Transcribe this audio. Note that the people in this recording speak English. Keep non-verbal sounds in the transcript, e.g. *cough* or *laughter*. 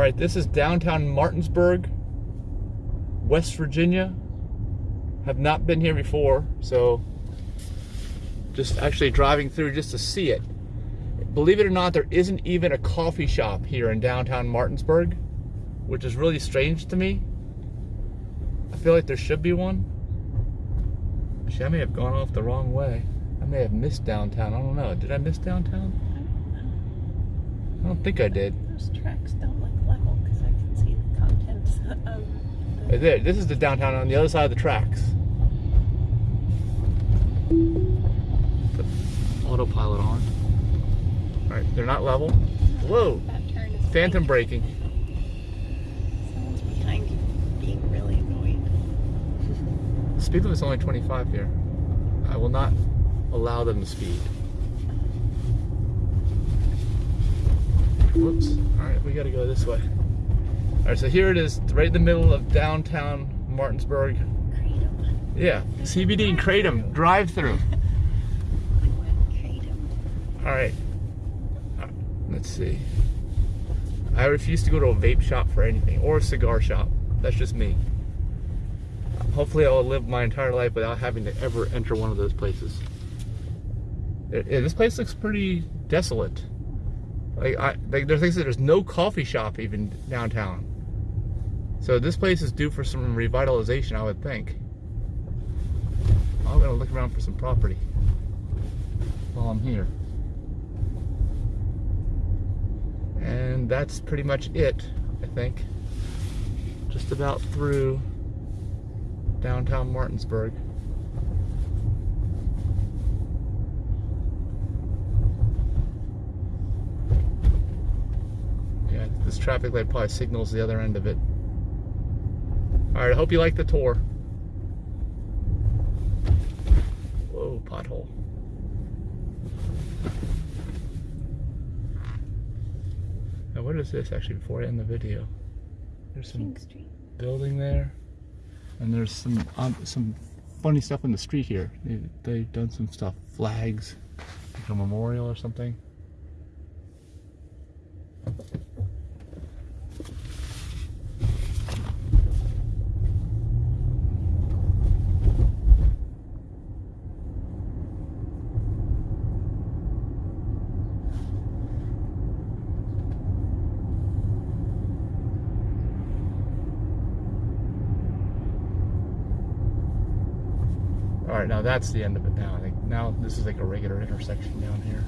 All right, this is downtown Martinsburg, West Virginia. Have not been here before, so just actually driving through just to see it. Believe it or not, there isn't even a coffee shop here in downtown Martinsburg, which is really strange to me. I feel like there should be one. Actually, I may have gone off the wrong way. I may have missed downtown. I don't know. Did I miss downtown? I don't think I did. Those tracks don't look level because I can see the contents of the... There. This is the downtown on the other side of the tracks. Put autopilot on. Alright, they're not level. Whoa! That turn is Phantom big. braking. Someone's behind you being really annoying. Speed limit is only 25 here. I will not allow them to speed. Whoops. Alright, we gotta go this way. Alright, so here it is, right in the middle of downtown Martinsburg. Kratom. Yeah, CBD and Kratom drive through. I *laughs* went Kratom. Alright. Uh, Let's see. I refuse to go to a vape shop for anything, or a cigar shop. That's just me. Hopefully, I'll live my entire life without having to ever enter one of those places. It- it- this place looks pretty desolate. Like, I, like there's things that there's no coffee shop even downtown. So this place is due for some revitalization, I would think. I'm gonna look around for some property while I'm here. And that's pretty much it, I think. Just about through downtown Martinsburg. Yeah, this traffic light probably signals the other end of it. Alright, I hope you like the tour. Whoa, pothole. Now, what is this actually before I end the video? There's some building there, and there's some um, some funny stuff in the street here. They, they've done some stuff, flags, like a memorial or something. All right, now that's the end of it. Now I think now this is like a regular intersection down here.